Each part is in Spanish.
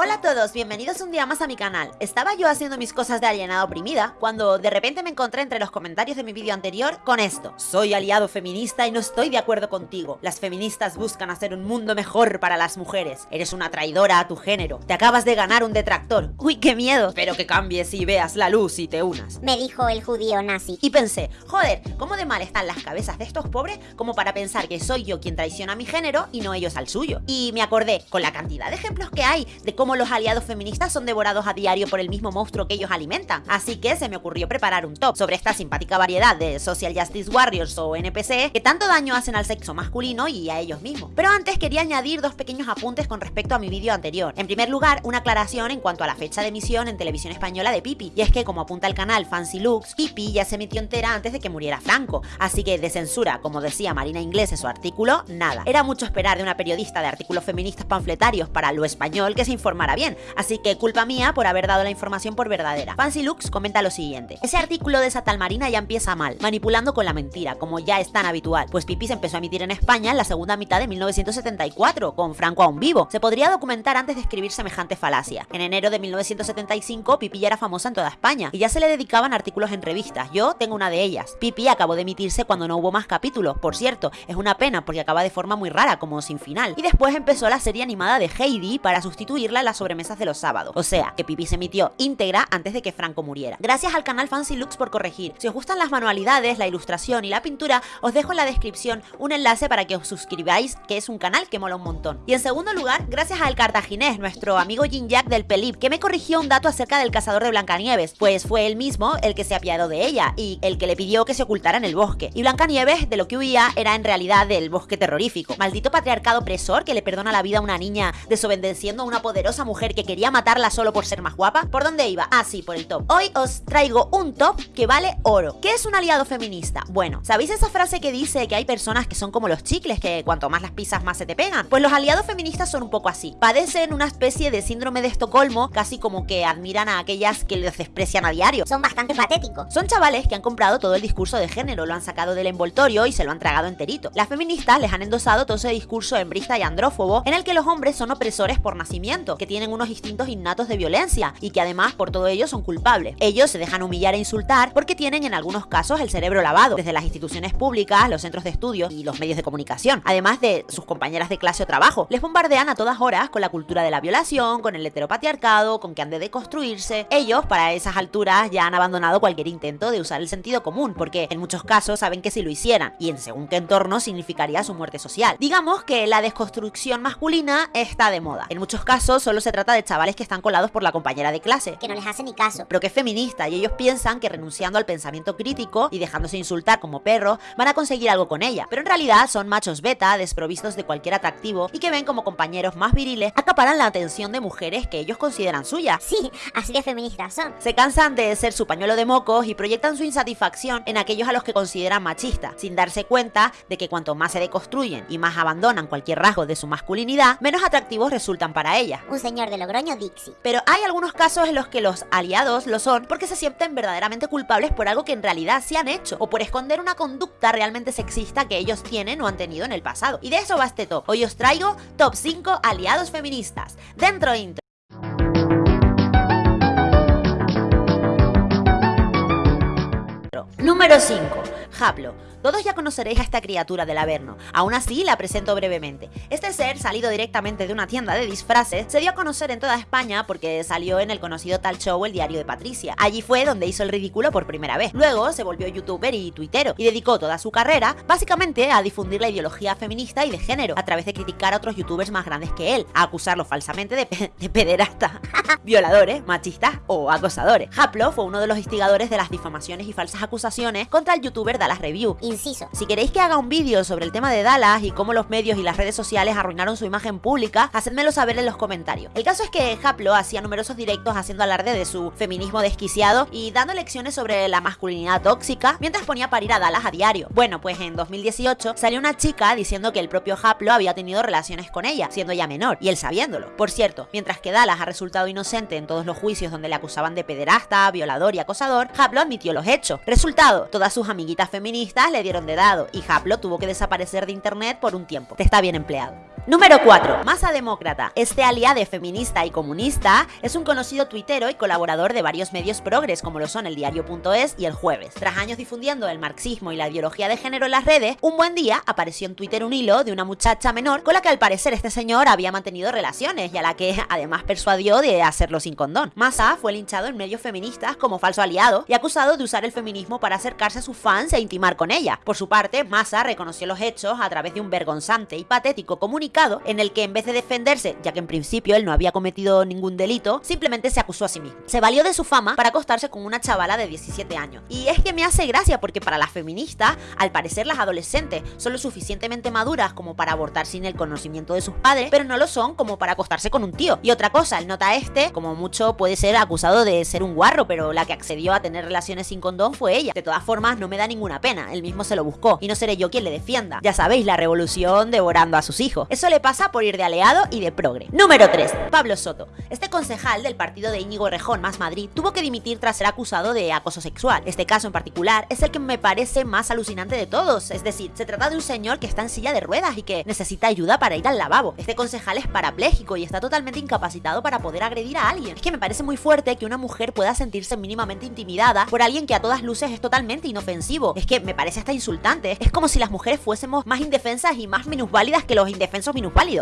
Hola a todos, bienvenidos un día más a mi canal. Estaba yo haciendo mis cosas de alienada oprimida cuando de repente me encontré entre los comentarios de mi vídeo anterior con esto. Soy aliado feminista y no estoy de acuerdo contigo. Las feministas buscan hacer un mundo mejor para las mujeres. Eres una traidora a tu género. Te acabas de ganar un detractor. Uy, qué miedo. Pero que cambies y veas la luz y te unas. Me dijo el judío nazi. Y pensé, joder, ¿cómo de mal están las cabezas de estos pobres como para pensar que soy yo quien traiciona a mi género y no ellos al suyo? Y me acordé, con la cantidad de ejemplos que hay de cómo los aliados feministas son devorados a diario por el mismo monstruo que ellos alimentan. Así que se me ocurrió preparar un top sobre esta simpática variedad de Social Justice Warriors o NPC que tanto daño hacen al sexo masculino y a ellos mismos. Pero antes quería añadir dos pequeños apuntes con respecto a mi vídeo anterior. En primer lugar, una aclaración en cuanto a la fecha de emisión en televisión española de Pipi. Y es que como apunta el canal Fancy Looks, Pipi ya se emitió entera antes de que muriera Franco. Así que de censura, como decía Marina Inglés en su artículo, nada. Era mucho esperar de una periodista de artículos feministas panfletarios para lo español que se bien, así que culpa mía por haber dado la información por verdadera. Fancy Lux comenta lo siguiente, ese artículo de esa tal Marina ya empieza mal, manipulando con la mentira, como ya es tan habitual, pues Pipi se empezó a emitir en España en la segunda mitad de 1974, con Franco aún vivo. Se podría documentar antes de escribir semejante falacia. En enero de 1975, Pipi ya era famosa en toda España, y ya se le dedicaban artículos en revistas, yo tengo una de ellas. Pipi acabó de emitirse cuando no hubo más capítulos, por cierto, es una pena porque acaba de forma muy rara, como sin final. Y después empezó la serie animada de Heidi para sustituirla las sobremesas de los sábados. O sea, que Pipi se emitió íntegra antes de que Franco muriera. Gracias al canal Fancy Looks por corregir. Si os gustan las manualidades, la ilustración y la pintura, os dejo en la descripción un enlace para que os suscribáis, que es un canal que mola un montón. Y en segundo lugar, gracias al cartaginés, nuestro amigo Jin Jack del Pelip, que me corrigió un dato acerca del cazador de Blancanieves, pues fue él mismo el que se apiadó de ella y el que le pidió que se ocultara en el bosque. Y Blancanieves, de lo que huía, era en realidad del bosque terrorífico. Maldito patriarcado opresor que le perdona la vida a una niña desobedeciendo a una poderosa mujer que quería matarla solo por ser más guapa. ¿Por dónde iba? Ah, sí, por el top. Hoy os traigo un top que vale oro. ¿Qué es un aliado feminista? Bueno, ¿sabéis esa frase que dice que hay personas que son como los chicles, que cuanto más las pisas más se te pegan? Pues los aliados feministas son un poco así. Padecen una especie de síndrome de Estocolmo, casi como que admiran a aquellas que les desprecian a diario. Son bastante patéticos. Son chavales que han comprado todo el discurso de género, lo han sacado del envoltorio y se lo han tragado enterito. Las feministas les han endosado todo ese discurso embrista y andrófobo en el que los hombres son opresores por nacimiento, que tienen unos instintos innatos de violencia y que además por todo ello son culpables. Ellos se dejan humillar e insultar porque tienen en algunos casos el cerebro lavado, desde las instituciones públicas, los centros de estudio y los medios de comunicación, además de sus compañeras de clase o trabajo. Les bombardean a todas horas con la cultura de la violación, con el heteropatriarcado, con que han de deconstruirse. Ellos, para esas alturas, ya han abandonado cualquier intento de usar el sentido común, porque en muchos casos saben que si lo hicieran, y en según qué entorno significaría su muerte social. Digamos que la desconstrucción masculina está de moda. En muchos casos solo se trata de chavales que están colados por la compañera de clase. Que no les hace ni caso. Pero que es feminista y ellos piensan que renunciando al pensamiento crítico y dejándose insultar como perros van a conseguir algo con ella. Pero en realidad son machos beta, desprovistos de cualquier atractivo y que ven como compañeros más viriles acaparan la atención de mujeres que ellos consideran suyas. Sí, así de feministas son. Se cansan de ser su pañuelo de mocos y proyectan su insatisfacción en aquellos a los que consideran machistas, sin darse cuenta de que cuanto más se deconstruyen y más abandonan cualquier rasgo de su masculinidad, menos atractivos resultan para ella. Un señor de Logroño Dixie. Pero hay algunos casos en los que los aliados lo son porque se sienten verdaderamente culpables por algo que en realidad sí han hecho o por esconder una conducta realmente sexista que ellos tienen o han tenido en el pasado. Y de eso va este. Hoy os traigo top 5 aliados feministas. Dentro intro. Número 5. Haplo. Todos ya conoceréis a esta criatura del Averno, aún así la presento brevemente. Este ser, salido directamente de una tienda de disfraces, se dio a conocer en toda España porque salió en el conocido tal show El Diario de Patricia. Allí fue donde hizo el ridículo por primera vez. Luego se volvió youtuber y tuitero, y dedicó toda su carrera básicamente a difundir la ideología feminista y de género, a través de criticar a otros youtubers más grandes que él, a acusarlos falsamente de, pe de pederasta, violadores, machistas o acosadores. Haplo fue uno de los instigadores de las difamaciones y falsas acusaciones contra el youtuber Dallas Review, Inciso. si queréis que haga un vídeo sobre el tema de Dallas y cómo los medios y las redes sociales arruinaron su imagen pública, hacedmelo saber en los comentarios. El caso es que Haplo hacía numerosos directos haciendo alarde de su feminismo desquiciado y dando lecciones sobre la masculinidad tóxica mientras ponía a parir a Dallas a diario. Bueno, pues en 2018 salió una chica diciendo que el propio Haplo había tenido relaciones con ella, siendo ya menor, y él sabiéndolo. Por cierto, mientras que Dallas ha resultado inocente en todos los juicios donde le acusaban de pederasta, violador y acosador, Haplo admitió los hechos. Resultado, todas sus amiguitas feministas le dieron de dado y Haplo tuvo que desaparecer de internet por un tiempo. Te está bien empleado. Número 4. Masa Demócrata. Este aliade feminista y comunista es un conocido tuitero y colaborador de varios medios progres como lo son el diario.es y el jueves. Tras años difundiendo el marxismo y la ideología de género en las redes, un buen día apareció en Twitter un hilo de una muchacha menor con la que al parecer este señor había mantenido relaciones y a la que además persuadió de hacerlo sin condón. Massa fue linchado en medios feministas como falso aliado y acusado de usar el feminismo para acercarse a sus fans e intimar con ella. Por su parte, Massa reconoció los hechos a través de un vergonzante y patético comunicado en el que en vez de defenderse, ya que en principio él no había cometido ningún delito, simplemente se acusó a sí mismo. Se valió de su fama para acostarse con una chavala de 17 años. Y es que me hace gracia porque para las feministas, al parecer las adolescentes son lo suficientemente maduras como para abortar sin el conocimiento de sus padres, pero no lo son como para acostarse con un tío. Y otra cosa, el nota este, como mucho puede ser acusado de ser un guarro, pero la que accedió a tener relaciones sin condón fue ella. De todas formas, no me da ninguna pena, él mismo se lo buscó y no seré yo quien le defienda. Ya sabéis, la revolución devorando a sus hijos. Eso le pasa por ir de aliado y de progre. Número 3. Pablo Soto. Este concejal del partido de Íñigo Rejón más Madrid tuvo que dimitir tras ser acusado de acoso sexual. Este caso en particular es el que me parece más alucinante de todos, es decir, se trata de un señor que está en silla de ruedas y que necesita ayuda para ir al lavabo. Este concejal es parapléjico y está totalmente incapacitado para poder agredir a alguien. Es que me parece muy fuerte que una mujer pueda sentirse mínimamente intimidada por alguien que a todas luces es totalmente inofensivo. Es que me parece hasta insultante. Es como si las mujeres fuésemos más indefensas y más minusválidas que los indefensos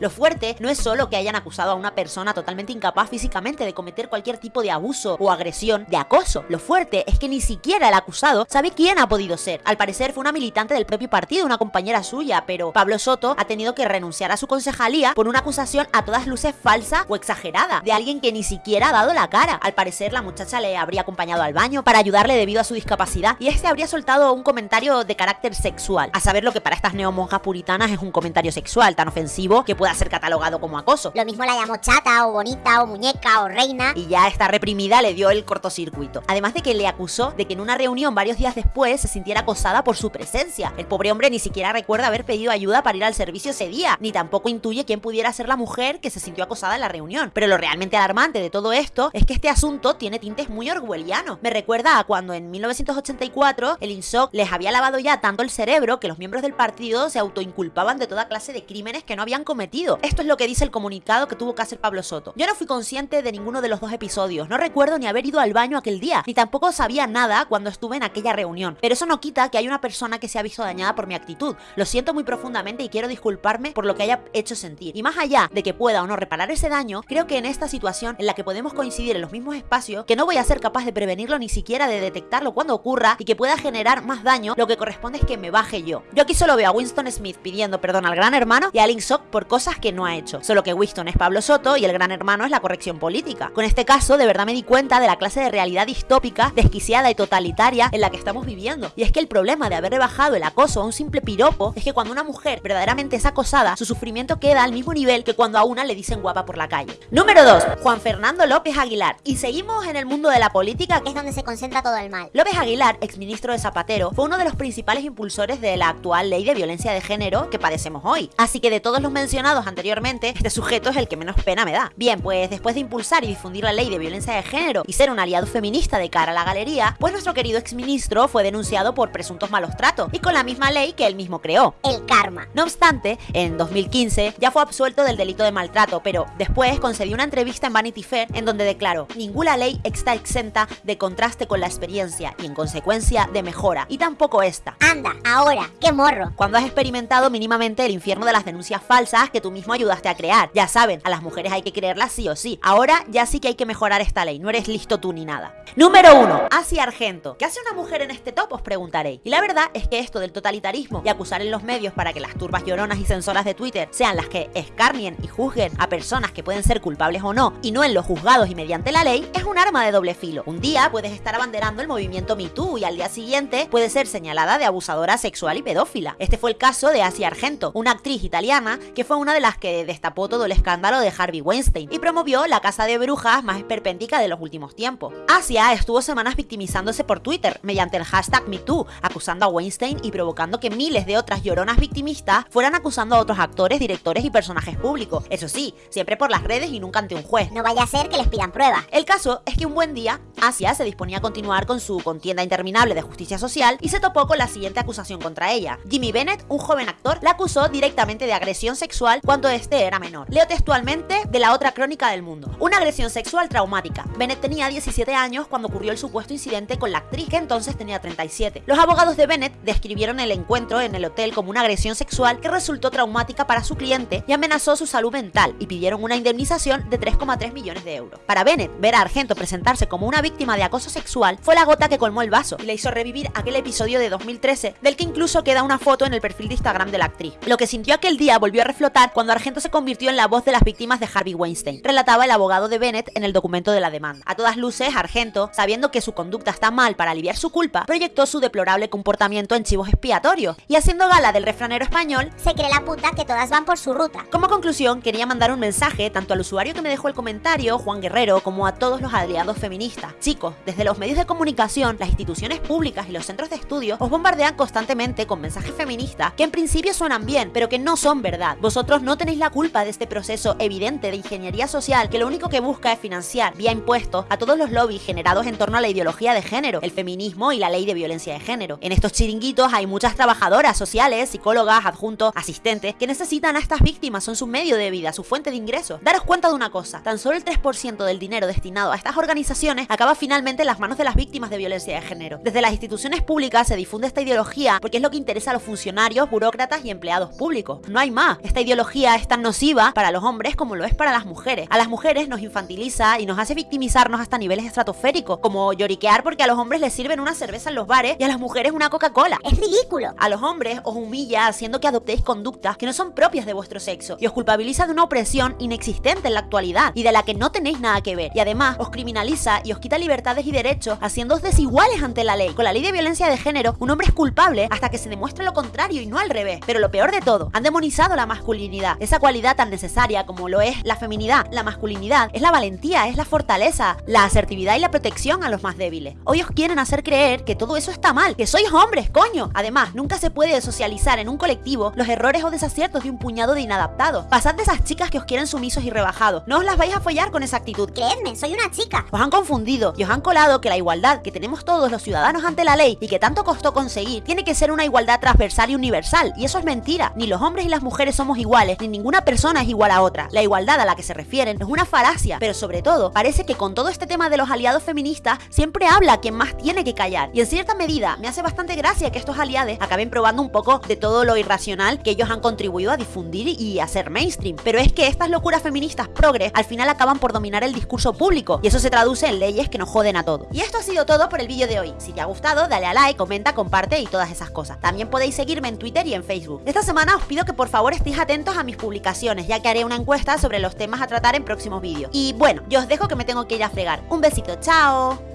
Lo fuerte no es solo que hayan acusado a una persona totalmente incapaz físicamente de cometer cualquier tipo de abuso o agresión, de acoso. Lo fuerte es que ni siquiera el acusado sabe quién ha podido ser. Al parecer fue una militante del propio partido, una compañera suya, pero Pablo Soto ha tenido que renunciar a su concejalía por una acusación a todas luces falsa o exagerada de alguien que ni siquiera ha dado la cara. Al parecer la muchacha le habría acompañado al baño para ayudarle debido a su discapacidad y este habría soltado un comentario de carácter sexual. A saber lo que para estas neomonjas puritanas es un comentario sexual tan ofensivo que pueda ser catalogado como acoso. Lo mismo la llamó chata, o bonita, o muñeca, o reina. Y ya esta reprimida le dio el cortocircuito. Además de que le acusó de que en una reunión varios días después se sintiera acosada por su presencia. El pobre hombre ni siquiera recuerda haber pedido ayuda para ir al servicio ese día, ni tampoco intuye quién pudiera ser la mujer que se sintió acosada en la reunión. Pero lo realmente alarmante de todo esto es que este asunto tiene tintes muy orwellianos. Me recuerda a cuando en 1984 el INSOC les había lavado ya tanto el cerebro que los miembros del partido se autoinculpaban de toda clase de crímenes que no habían cometido. Esto es lo que dice el comunicado que tuvo que hacer Pablo Soto. Yo no fui consciente de ninguno de los dos episodios, no recuerdo ni haber ido al baño aquel día, ni tampoco sabía nada cuando estuve en aquella reunión. Pero eso no quita que hay una persona que se ha visto dañada por mi actitud. Lo siento muy profundamente y quiero disculparme por lo que haya hecho sentir. Y más allá de que pueda o no reparar ese daño, creo que en esta situación en la que podemos coincidir en los mismos espacios, que no voy a ser capaz de prevenirlo ni siquiera de detectarlo cuando ocurra y que pueda generar más daño, lo que corresponde es que me baje yo. Yo aquí solo veo a Winston Smith pidiendo perdón al gran hermano y a Link Por cosas que no ha hecho. Solo que Winston es Pablo Soto y el gran hermano es la corrección política. Con este caso, de verdad me di cuenta de la clase de realidad distópica, desquiciada y totalitaria en la que estamos viviendo. Y es que el problema de haber rebajado el acoso a un simple piropo es que cuando una mujer verdaderamente es acosada, su sufrimiento queda al mismo nivel que cuando a una le dicen guapa por la calle. Número 2. Juan Fernando López Aguilar. Y seguimos en el mundo de la política, que es donde se concentra todo el mal. López Aguilar, exministro de Zapatero, fue uno de los principales impulsores de la actual ley de violencia de género que padecemos hoy. Así que de todos los mencionados anteriormente, este sujeto es el que menos pena me da. Bien, pues después de impulsar y difundir la ley de violencia de género y ser un aliado feminista de cara a la galería, pues nuestro querido exministro fue denunciado por presuntos malos tratos y con la misma ley que él mismo creó. El karma. No obstante, en 2015 ya fue absuelto del delito de maltrato, pero después concedió una entrevista en Vanity Fair en donde declaró, ninguna ley está exenta de contraste con la experiencia y en consecuencia de mejora, y tampoco esta. Anda, ahora, qué morro. Cuando has experimentado mínimamente el infierno de las denuncias falsas que tú mismo ayudaste a crear. Ya saben, a las mujeres hay que creerlas sí o sí. Ahora ya sí que hay que mejorar esta ley, no eres listo tú ni nada. Número 1. Asia Argento. ¿Qué hace una mujer en este top? Os preguntaréis. Y la verdad es que esto del totalitarismo y acusar en los medios para que las turbas lloronas y censoras de Twitter sean las que escarnien y juzguen a personas que pueden ser culpables o no, y no en los juzgados y mediante la ley, es un arma de doble filo. Un día puedes estar abanderando el movimiento MeToo y al día siguiente puede ser señalada de abusadora sexual y pedófila. Este fue el caso de Asia Argento, una actriz italiana que fue una de las que destapó todo el escándalo de Harvey Weinstein y promovió la casa de brujas más esperpéntica de los últimos tiempos. Asia estuvo semanas victimizándose por Twitter mediante el hashtag MeToo, acusando a Weinstein y provocando que miles de otras lloronas victimistas fueran acusando a otros actores, directores y personajes públicos. Eso sí, siempre por las redes y nunca ante un juez. No vaya a ser que les pidan pruebas. El caso es que un buen día Asia se disponía a continuar con su contienda interminable de justicia social y se topó con la siguiente acusación contra ella. Jimmy Bennett, un joven actor, la acusó directamente de agresión sexual cuando este era menor. Leo textualmente de la otra crónica del mundo. Una agresión sexual traumática. Bennett tenía 17 años cuando ocurrió el supuesto incidente con la actriz, que entonces tenía 37. Los abogados de Bennett describieron el encuentro en el hotel como una agresión sexual que resultó traumática para su cliente y amenazó su salud mental y pidieron una indemnización de 3,3 millones de euros. Para Bennett, ver a Argento presentarse como una víctima de acoso sexual fue la gota que colmó el vaso y le hizo revivir aquel episodio de 2013 del que incluso queda una foto en el perfil de Instagram de la actriz. Lo que sintió aquel día volvió a reflotar cuando Argento se convirtió en la voz de las víctimas de Harvey Weinstein, relataba el abogado de Bennett en el documento de la demanda. A todas luces, Argento, sabiendo que su conducta está mal para aliviar su culpa, proyectó su deplorable comportamiento en chivos expiatorios y haciendo gala del refranero español, Se cree la puta que todas van por su ruta. como conclusión, quería mandar un mensaje tanto al usuario que me dejó el comentario, Juan Guerrero, como a todos los aliados feministas. Chicos, desde los medios de comunicación, las instituciones públicas y los centros de estudio os bombardean constantemente con mensajes feministas que en principio suenan bien, pero que no son verdad. Vosotros no tenéis la culpa de este proceso evidente de ingeniería social que lo único que busca es financiar vía impuestos a todos los lobbies generados en torno a la ideología de género, el feminismo y la ley de violencia de género. En estos chiringuitos hay muchas trabajadoras sociales, psicólogas, adjuntos, asistentes que necesitan a estas víctimas, son su medio de vida, su fuente de ingresos. Daros cuenta de una cosa, tan solo el 3% del dinero destinado a estas organizaciones acaba finalmente en las manos de las víctimas de violencia de género. Desde las instituciones públicas se difunde esta ideología porque es lo que interesa a los funcionarios, burócratas y empleados públicos. No hay más. Esta ideología es tan nociva para los hombres como lo es para las mujeres. A las mujeres nos infantiliza y nos hace victimizarnos hasta niveles estratosféricos, como lloriquear porque a los hombres les sirven una cerveza en los bares y a las mujeres una Coca-Cola. Es ridículo. A los hombres os humilla haciendo que adoptéis conductas que no son propias de vuestro sexo y os culpabiliza de una opresión inexistente en la actualidad y de la que no tenéis nada que ver. Y además os criminaliza y os quita libertades y derechos haciéndoos desiguales ante la ley. Con la ley de violencia de género, un hombre es culpable hasta que se demuestre lo contrario y no al revés. Pero lo peor de todo, han demonizado la masculinidad, esa cualidad tan necesaria como lo es la feminidad. La masculinidad es la valentía, es la fortaleza, la asertividad y la protección a los más débiles. Hoy os quieren hacer creer que todo eso está mal, que sois hombres, coño. Además, nunca se puede socializar en un colectivo los errores o desaciertos de un puñado de inadaptados. Pasad de esas chicas que os quieren sumisos y rebajados. No os las vais a follar con esa actitud. Creedme, soy una chica. Os han confundido y os han colado que la igualdad que tenemos todos los ciudadanos ante la ley y que tanto costó conseguir tiene que ser una igualdad transversal y universal. Y eso es mentira. Ni los hombres y las somos iguales, ni ninguna persona es igual a otra. La igualdad a la que se refieren es una falacia, pero sobre todo parece que con todo este tema de los aliados feministas siempre habla quien más tiene que callar. Y en cierta medida me hace bastante gracia que estos aliados acaben probando un poco de todo lo irracional que ellos han contribuido a difundir y hacer mainstream. Pero es que estas locuras feministas progres al final acaban por dominar el discurso público y eso se traduce en leyes que nos joden a todos. Y esto ha sido todo por el vídeo de hoy. Si te ha gustado, dale a like, comenta, comparte y todas esas cosas. También podéis seguirme en Twitter y en Facebook. Esta semana os pido que por favor estéis atentos a mis publicaciones, ya que haré una encuesta sobre los temas a tratar en próximos vídeos. Y bueno, yo os dejo que me tengo que ir a fregar. Un besito, chao.